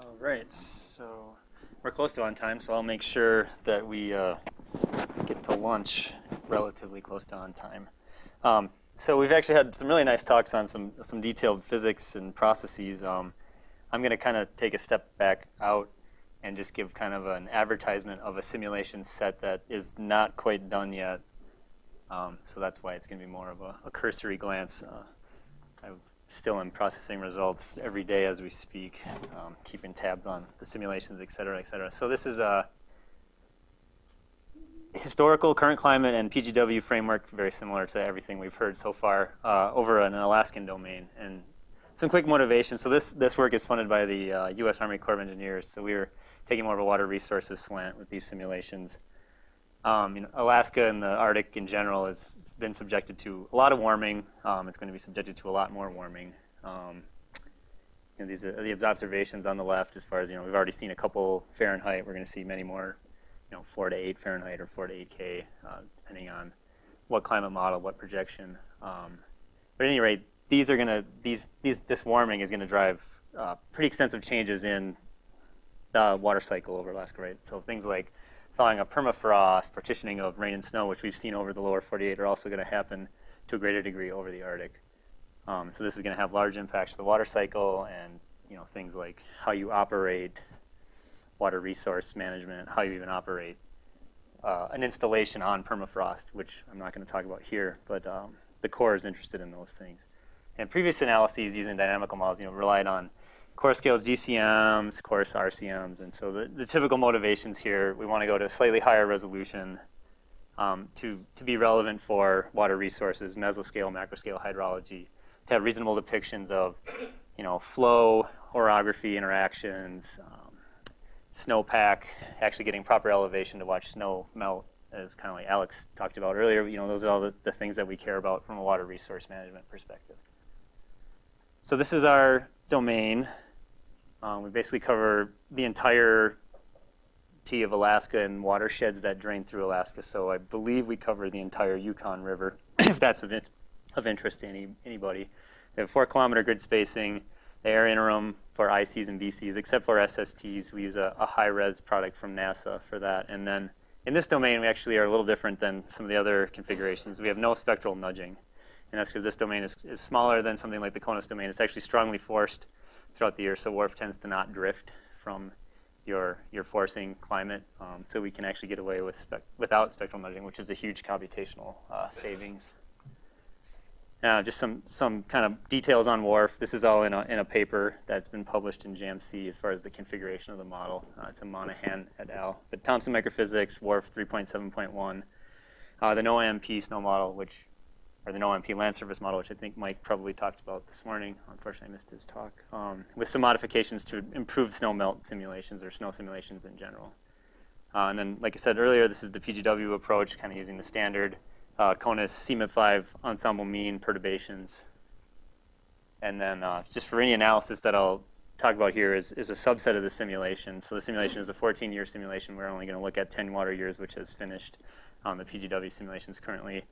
All right, so we're close to on time, so I'll make sure that we uh, get to lunch relatively close to on time. Um, so we've actually had some really nice talks on some some detailed physics and processes. Um, I'm going to kind of take a step back out and just give kind of an advertisement of a simulation set that is not quite done yet. Um, so that's why it's going to be more of a, a cursory glance. Uh, still in processing results every day as we speak, um, keeping tabs on the simulations, et cetera, et cetera. So this is a historical current climate and PGW framework, very similar to everything we've heard so far, uh, over an Alaskan domain. And some quick motivation. So this, this work is funded by the uh, U.S. Army Corps of Engineers. So we were taking more of a water resources slant with these simulations. Um, you know, Alaska and the Arctic in general has been subjected to a lot of warming. Um, it's going to be subjected to a lot more warming. Um, you know, these are the observations on the left as far as, you know, we've already seen a couple Fahrenheit. We're going to see many more, you know, 4 to 8 Fahrenheit or 4 to 8 K, uh, depending on what climate model, what projection. Um, but at any rate, these are going to, these, these, this warming is going to drive uh, pretty extensive changes in the water cycle over Alaska, right? So things like thawing of permafrost, partitioning of rain and snow, which we've seen over the lower 48, are also going to happen to a greater degree over the Arctic. Um, so this is going to have large impacts to the water cycle and you know things like how you operate water resource management, how you even operate uh, an installation on permafrost, which I'm not going to talk about here, but um, the Corps is interested in those things. And previous analyses using dynamical models, you know, relied on core scale GCMs, coarse RCMs, and so the, the typical motivations here, we want to go to slightly higher resolution um, to, to be relevant for water resources, mesoscale, macroscale hydrology, to have reasonable depictions of, you know, flow, orography interactions, um, snowpack, actually getting proper elevation to watch snow melt, as kind of like Alex talked about earlier. You know, those are all the, the things that we care about from a water resource management perspective. So this is our domain. Um, we basically cover the entire T of Alaska and watersheds that drain through Alaska. So I believe we cover the entire Yukon River, if that's of, in of interest to any, anybody. We have four kilometer grid spacing. The ERA-Interim for ICs and BCs, except for SSTs. We use a, a high-res product from NASA for that. And then in this domain, we actually are a little different than some of the other configurations. We have no spectral nudging. And that's because this domain is, is smaller than something like the CONUS domain. It's actually strongly forced throughout the year, so WRF tends to not drift from your, your forcing climate. Um, so we can actually get away with spec without spectral nudging, which is a huge computational uh, savings. Now, just some, some kind of details on WRF. This is all in a, in a paper that's been published in JAMC as far as the configuration of the model. Uh, it's a Monaghan et al. But Thompson Microphysics, WRF 3.7.1. Uh, the Noah-MP snow model, which or the Noah-MP land surface model, which I think Mike probably talked about this morning. Unfortunately, I missed his talk. Um, with some modifications to improve snow melt simulations or snow simulations in general. Uh, and then, like I said earlier, this is the PGW approach, kind of using the standard uh, CONUS CMIP5 ensemble mean perturbations. And then uh, just for any analysis that I'll talk about here is, is a subset of the simulation. So the simulation is a 14-year simulation. We're only going to look at 10 water years, which has finished. Um, the PGW simulations currently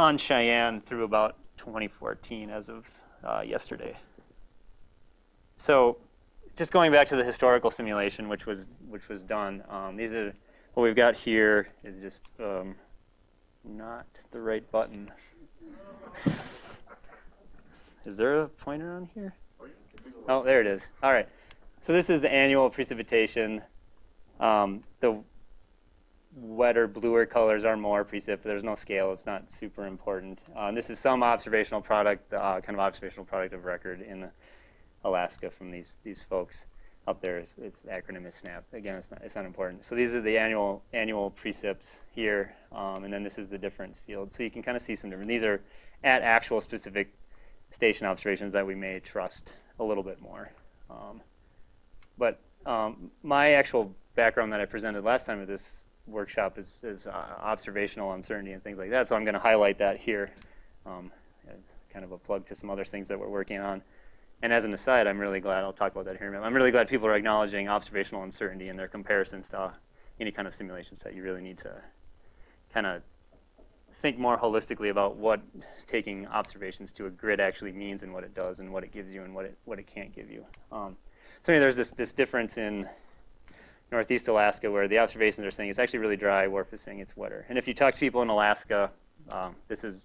on Cheyenne through about 2014 as of uh, yesterday. So just going back to the historical simulation, which was which was done, um, these are what we've got here is just um, not the right button. is there a pointer on here? Oh, there it is. All right. So this is the annual precipitation. Um, the wetter, bluer colors are more precip. There's no scale. It's not super important. Um, this is some observational product, uh, kind of observational product of record in Alaska from these these folks up there. It's, its acronym is SNAP. Again, it's not, it's not important. So these are the annual annual precips here, um, and then this is the difference field. So you can kind of see some different. These are at actual specific station observations that we may trust a little bit more. Um, but um, my actual background that I presented last time at this workshop is, is uh, observational uncertainty and things like that. So I'm going to highlight that here um, as kind of a plug to some other things that we're working on. And as an aside, I'm really glad, I'll talk about that here I'm really glad people are acknowledging observational uncertainty in their comparisons to any kind of simulation set. You really need to kind of think more holistically about what taking observations to a grid actually means and what it does and what it gives you and what it, what it can't give you. Um, so anyway, there's this, this difference in northeast Alaska where the observations are saying it's actually really dry, WRF is saying it's wetter. And if you talk to people in Alaska, um, this is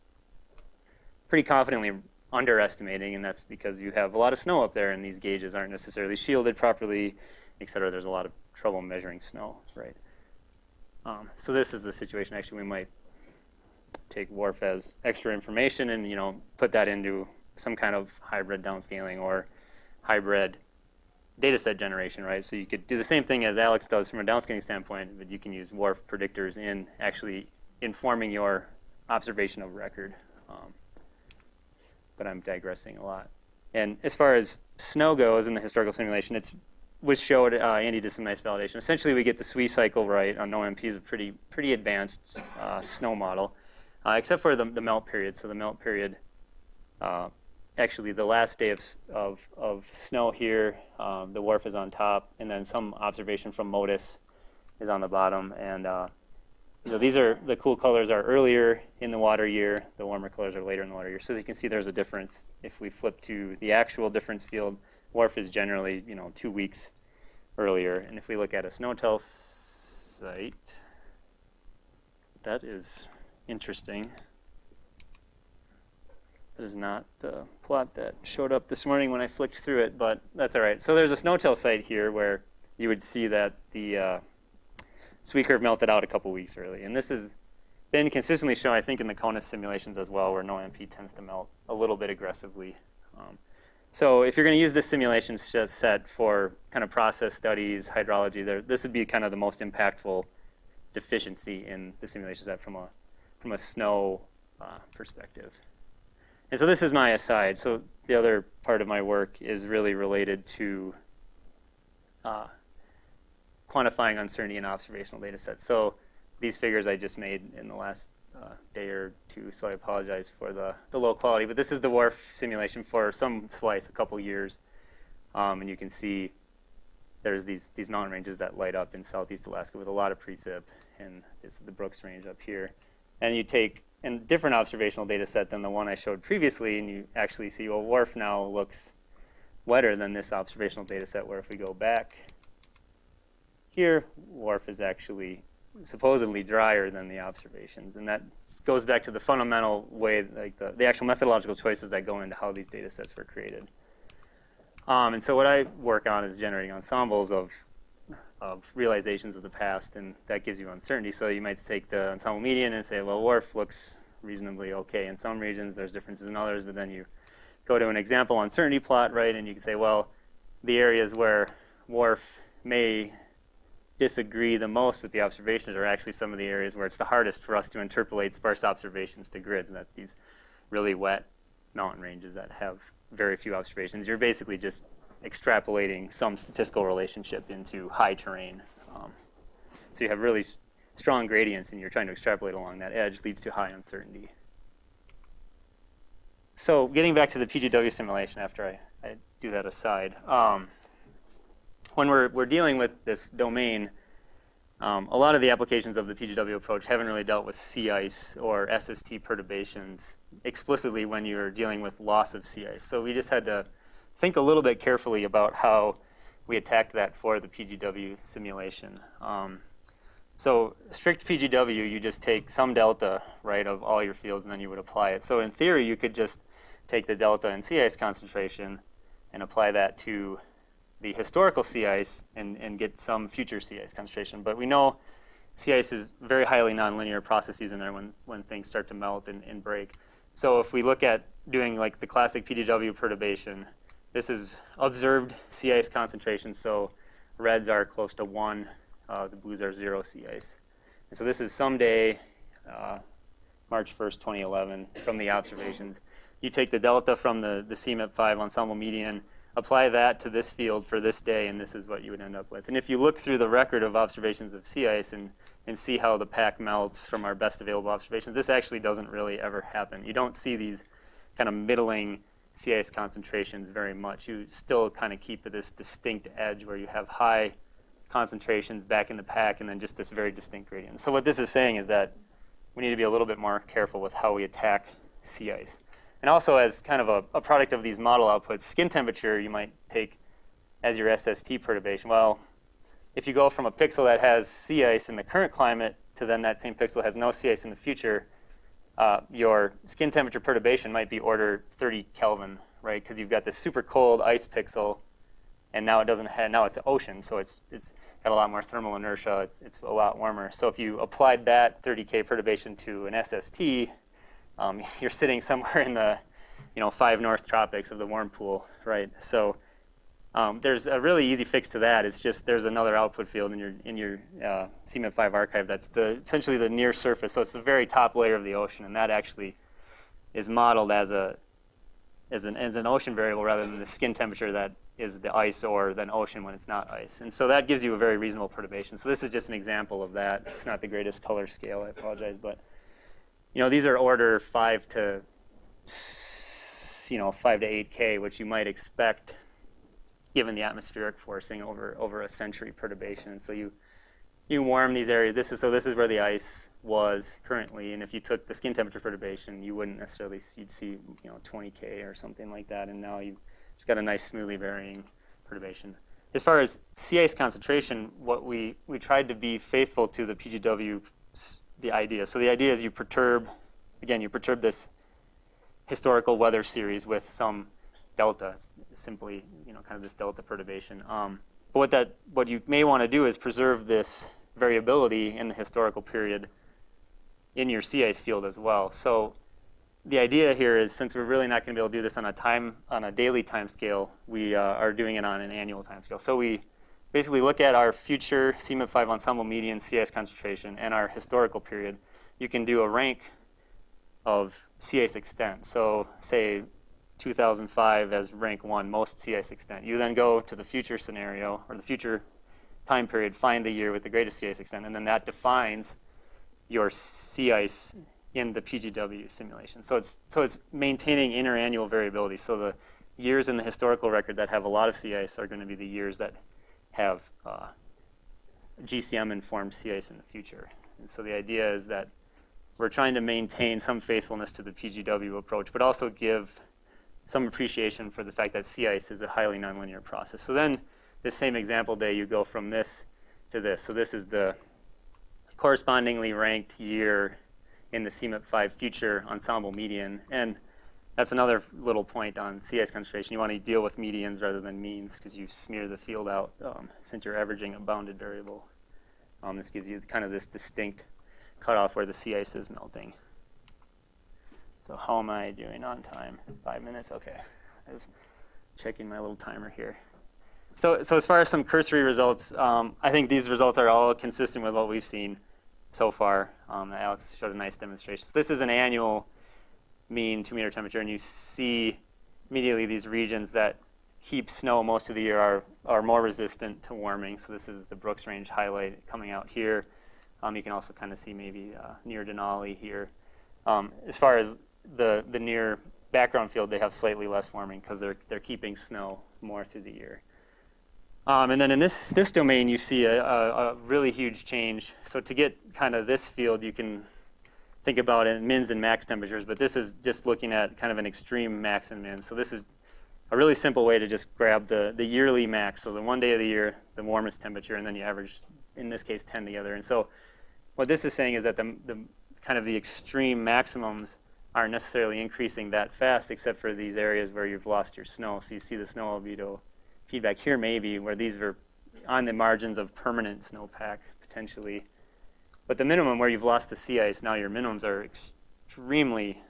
pretty confidently underestimating, and that's because you have a lot of snow up there and these gauges aren't necessarily shielded properly, et cetera. There's a lot of trouble measuring snow, right? Um, so this is the situation. Actually, we might take WRF as extra information and you know put that into some kind of hybrid downscaling or hybrid data set generation, right? So you could do the same thing as Alex does from a downscaling standpoint, but you can use WRF predictors in actually informing your observation of record. Um, but I'm digressing a lot. And as far as snow goes in the historical simulation, it's was showed, uh, Andy did some nice validation. Essentially, we get the SWE cycle right on OMP is a pretty, pretty advanced uh, snow model, uh, except for the, the melt period. So the melt period, uh, actually the last day of, of, of snow here, um, the WRF is on top, and then some observation from MODIS is on the bottom. And uh, so these are, the cool colors are earlier in the water year, the warmer colors are later in the water year. So as you can see, there's a difference. If we flip to the actual difference field, WRF is generally, you know, two weeks earlier. And if we look at a SNOTEL site, that is interesting. This is not the plot that showed up this morning when I flicked through it, but that's all right. So there's a SNOTEL site here where you would see that the uh, SWE curve melted out a couple weeks early. And this has been consistently shown, I think, in the CONUS simulations as well, where Noah-MP tends to melt a little bit aggressively. Um, so if you're going to use this simulation set for kind of process studies, hydrology, there, this would be kind of the most impactful deficiency in the simulation set from a, from a snow uh, perspective. And so this is my aside. So the other part of my work is really related to uh, quantifying uncertainty in observational data sets. So these figures I just made in the last uh, day or two, so I apologize for the, the low quality. But this is the WRF simulation for some slice, a couple years. Um, and you can see there's these, these mountain ranges that light up in southeast Alaska with a lot of precip. And this is the Brooks Range up here. And you take a different observational data set than the one I showed previously, and you actually see, well, WRF now looks wetter than this observational data set, where if we go back here, WRF is actually supposedly drier than the observations. And that goes back to the fundamental way, like the, the actual methodological choices that go into how these data sets were created. Um, and so what I work on is generating ensembles of, of realizations of the past, and that gives you uncertainty. So you might take the ensemble median and say, well, WRF looks reasonably okay in some regions, there's differences in others, but then you go to an example uncertainty plot, right, and you can say, well, the areas where WRF may disagree the most with the observations are actually some of the areas where it's the hardest for us to interpolate sparse observations to grids, and that's these really wet mountain ranges that have very few observations. You're basically just extrapolating some statistical relationship into high terrain. Um, so you have really strong gradients and you're trying to extrapolate along that edge leads to high uncertainty. So getting back to the PGW simulation after I, I do that aside. Um, when we're, we're dealing with this domain, um, a lot of the applications of the PGW approach haven't really dealt with sea ice or SST perturbations explicitly when you're dealing with loss of sea ice. So we just had to think a little bit carefully about how we attacked that for the PGW simulation. Um, so strict PGW, you just take some delta, right, of all your fields, and then you would apply it. So in theory, you could just take the delta in sea ice concentration and apply that to the historical sea ice and, and get some future sea ice concentration. But we know sea ice is very highly nonlinear processes in there when, when things start to melt and, and break. So if we look at doing like the classic PGW perturbation, this is observed sea ice concentration. So reds are close to one, uh, the blues are zero sea ice. And so this is someday, uh, March 1st, 2011, from the observations. You take the delta from the, the CMIP5 ensemble median, apply that to this field for this day, and this is what you would end up with. And if you look through the record of observations of sea ice and, and see how the pack melts from our best available observations, this actually doesn't really ever happen. You don't see these kind of middling sea ice concentrations very much. You still kind of keep this distinct edge where you have high concentrations back in the pack and then just this very distinct gradient. So what this is saying is that we need to be a little bit more careful with how we attack sea ice. And also as kind of a, a, product of these model outputs, skin temperature, you might take as your SST perturbation? Well, if you go from a pixel that has sea ice in the current climate to then that same pixel has no sea ice in the future, uh, your skin temperature perturbation might be order 30 Kelvin, right? Because you've got this super cold ice pixel, and now it doesn't have, now it's an ocean, so it's, it's got a lot more thermal inertia, it's, it's a lot warmer. So if you applied that 30K perturbation to an SST, um, you're sitting somewhere in the, you know, five north tropics of the warm pool, right? So um, there's a really easy fix to that. It's just there's another output field in your in your uh, CMIP5 archive that's the essentially the near surface. So it's the very top layer of the ocean, and that actually is modeled as a as an as an ocean variable rather than the skin temperature that is the ice or then ocean when it's not ice. And so that gives you a very reasonable perturbation. So this is just an example of that. It's not the greatest color scale. I apologize, but you know these are order five to you know five to eight K, which you might expect given the atmospheric forcing over, over a century perturbation. So you, you warm these areas. This is, so this is where the ice was currently. And if you took the skin temperature perturbation, you wouldn't necessarily see, you'd see you know, 20K or something like that. And now you've just got a nice smoothly varying perturbation. As far as sea ice concentration, what we, we tried to be faithful to the PGW, the idea. So the idea is you perturb, again, you perturb this historical weather series with some delta, simply you know kind of this delta perturbation. Um, but what that what you may want to do is preserve this variability in the historical period in your sea ice field as well. So the idea here is since we're really not going to be able to do this on a time on a daily time scale, we uh, are doing it on an annual time scale. So we basically look at our future CMIP5 ensemble median sea ice concentration and our historical period. You can do a rank of sea ice extent. So say 2005 as rank one, most sea ice extent. You then go to the future scenario or the future time period, find the year with the greatest sea ice extent, and then that defines your sea ice in the PGW simulation. So it's, so it's maintaining interannual variability. So the years in the historical record that have a lot of sea ice are going to be the years that have uh, GCM-informed sea ice in the future. And so the idea is that we're trying to maintain some faithfulness to the PGW approach, but also give some appreciation for the fact that sea ice is a highly nonlinear process. So then the same example day, you go from this to this. So this is the correspondingly ranked year in the CMIP5 future ensemble median. And that's another little point on sea ice concentration. You want to deal with medians rather than means because you smear the field out um, since you're averaging a bounded variable. Um, this gives you kind of this distinct cutoff where the sea ice is melting. So how am I doing on time? Five minutes? Okay. I was checking my little timer here. So, so as far as some cursory results, um, I think these results are all consistent with what we've seen so far. Um, Alex showed a nice demonstration. So this is an annual mean two meter temperature, and you see immediately these regions that keep snow most of the year are, are more resistant to warming. So this is the Brooks Range highlight coming out here. Um, you can also kind of see maybe uh, near Denali here. Um, as far as the, the near background field, they have slightly less warming because they're, they're keeping snow more through the year. Um, and then in this, this domain, you see a, a, a, really huge change. So to get kind of this field, you can think about mins and max temperatures, but this is just looking at kind of an extreme max and min. So this is a really simple way to just grab the, the yearly max, so the one day of the year, the warmest temperature, and then you average, in this case, 10 together. And so what this is saying is that the, the kind of the extreme maximums aren't necessarily increasing that fast except for these areas where you've lost your snow. So you see the snow albedo feedback here maybe where these are on the margins of permanent snowpack potentially. But the minimum where you've lost the sea ice, now your minimums are extremely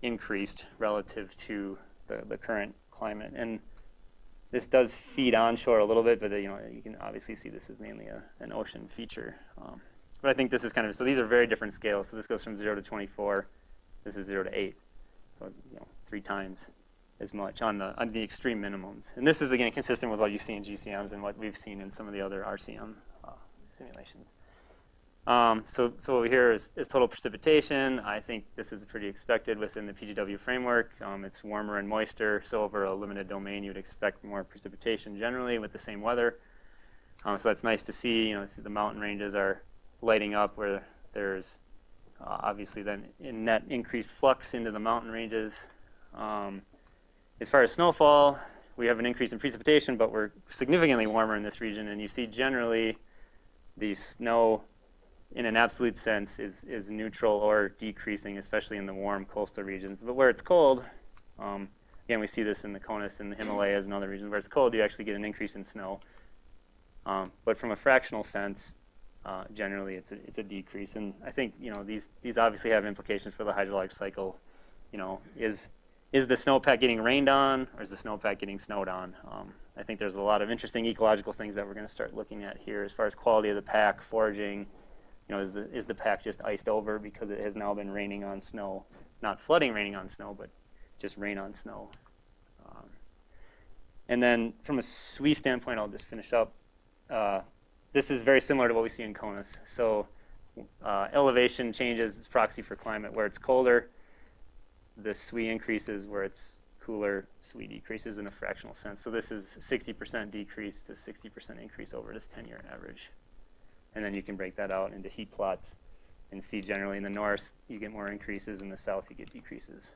increased relative to the, the current climate. And this does feed onshore a little bit, but you know you can obviously see this is mainly a, an ocean feature. Um, but I think this is kind of, so these are very different scales. So this goes from 0 to 24. This is 0 to 8. So you know, three times as much on the, on the extreme minimums. And this is, again, consistent with what you see in GCMs and what we've seen in some of the other RCM uh, simulations. Um, so, so over here is, is, total precipitation. I think this is pretty expected within the PGW framework. Um, it's warmer and moister, so over a limited domain, you'd expect more precipitation generally with the same weather. Um, so that's nice to see. You know, see the mountain ranges are lighting up where there's uh, obviously then in net increased flux into the mountain ranges. Um, as far as snowfall, we have an increase in precipitation, but we're significantly warmer in this region, and you see generally the snow, in an absolute sense, is, is neutral or decreasing, especially in the warm coastal regions. But where it's cold, um, again, we see this in the Conus and the Himalayas and other regions. Where it's cold, you actually get an increase in snow. Um, but from a fractional sense, uh, generally it's a, it's a decrease. And I think you know these these obviously have implications for the hydrologic cycle. You know, is is the snowpack getting rained on, or is the snowpack getting snowed on? Um, I think there's a lot of interesting ecological things that we're going to start looking at here as far as quality of the pack, foraging. You know, is the is the pack just iced over because it has now been raining on snow, not flooding raining on snow, but just rain on snow. Um, and then from a SWE standpoint, I'll just finish up. Uh, this is very similar to what we see in CONUS. So uh, elevation changes is proxy for climate. Where it's colder, the SWE increases. Where it's cooler, SWE decreases in a fractional sense. So this is 60% decrease to 60% increase over this 10-year average. And then you can break that out into heat plots and see generally in the north, you get more increases. In the south, you get decreases.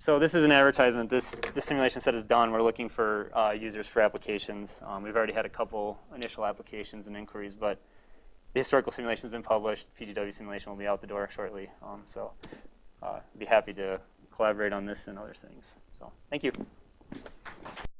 So this is an advertisement. This, this simulation set is done. We're looking for uh, users for applications. Um, we've already had a couple initial applications and inquiries, but the historical simulation has been published. PGW simulation will be out the door shortly. Um, so uh, be happy to collaborate on this and other things. So thank you.